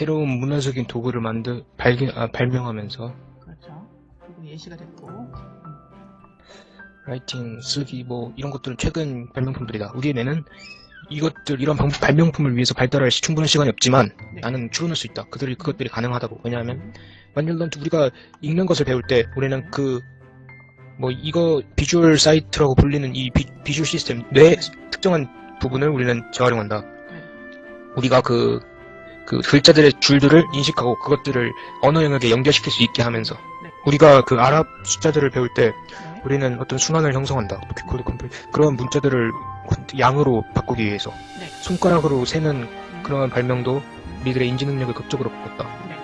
새로운 문화적인 도구를 만들 발견 아, 발명하면서 그렇죠. 그리고 예시가 됐고. 음, writing, 쓰기 뭐 이런 것들은 최근 발명품들이다. 우리 뇌는 이것들 이런 방- 발명품을 위해서 발달할 시- 충분한 시간이 없지만 네. 나는 추론할 수 있다. 그들이 그것들이 가능하다고. 왜냐하면 만일 넌 우리가 읽는 것을 배울 때 우리는 그 뭐 이거 visual site라고 불리는 이 비, visual system 뇌 특정한 부분을 우리는 재활용한다. 우리가 그, 그 글자들의 줄들을 인식하고 그것들을 언어 영역에 연결시킬 수 있게 하면서 네. 우리가 그 아랍 숫자들을 배울 때 네. 우리는 어떤 순환을 형성한다. 코드 컴플 그런 문자들을 양으로 바꾸기 위해서 네. 손가락으로 세는 음, 그런 발명도 우리들의 인지 능력을 극적으로 바꿨다. 네.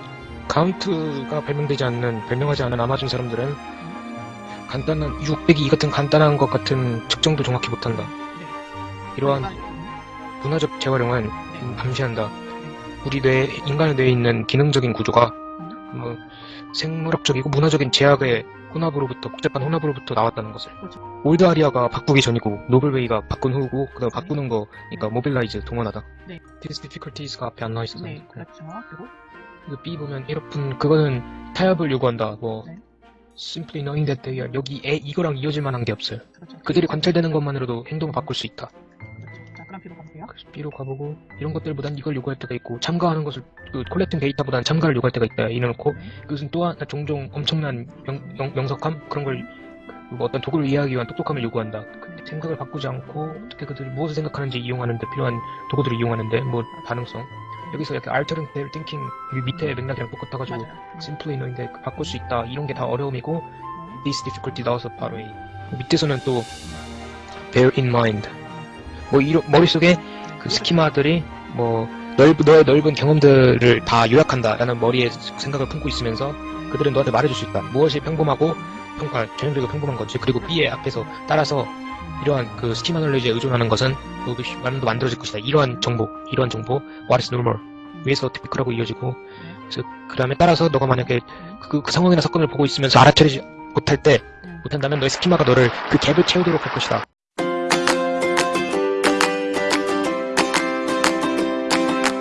count가 발명되지 않는 발명하지 않은 아마존 사람들은 음, 간단한 602 같은 간단한 것 같은 측정도 정확히 못한다. 네. 이러한 음, 문화적 재활용은 네. 암시한다. 우리 뇌 인간의 뇌에 있는 기능적인 구조가 음, 뭐 생물학적이고 문화적인 제약의 혼합으로부터 복잡한 혼합으로부터 나왔다는 것을 그렇죠. old area가 바꾸기 전이고 novel way가 바꾼 후고 그다음 바꾸는 거 그러니까 mobilize 동원하다 네. These difficulties가 앞에 안 나와 있어서 네, 그렇죠. 그리고 그 B 보면 이렇군 그거는 타협을 요구한다 뭐 네. simply knowing that they are 여기 에 이거랑 이어질 만한 게 없어요 그렇죠. 그들이 관찰되는 것만으로도 행동을 바꿀 수 있다 그럼 B로 가볼게요. B로 가보고 이런 것들보단 이걸 요구할 때가 있고 참가하는 것을 그 콜렉팅 데이터보단 참가를 요구할 때가 있다 이래놓고 네. 그것은 또한 종종 엄청난 명, 명, 석함? 그런 걸그 어떤 도구를 이해하기 위한 똑똑함을 요구한다. 근데 생각을 바꾸지 않고 어떻게 그들이 무엇을 생각하는지 이용하는데 필요한 도구들을 이용하는데 뭐 가능성. 여기서 이렇게 alternative thinking 밑에 맥락이랑 똑같아가지고 simply knowing데 바꿀 수 있다. 이런 게 다 어려움이고 음, this difficulty 나와서 바로 이 밑에서는 또 bear in mind 뭐 이런 머릿속에 그 스키마들이 뭐 넓, 너의 넓은 경험들을 다 요약한다라는 머리에 생각을 품고 있으면서 그들은 너한테 말해줄 수 있다. 무엇이 평범하고 평가 전형적이고 평범한 건지 그리고 B의 앞에서 따라서 이러한 그 스키마 놀레지에 의존하는 것은 말도 만들어질 것이다. 이러한 정보, 이러한 정보, what is normal 위에서 typical하고 이어지고 그래서 그 다음에 따라서 너가 만약에 그, 그 상황이나 사건을 보고 있으면서 알아차리지 못할 때 음, 못한다면 너의 스키마가 너를 그 갭을 채우도록 할 것이다.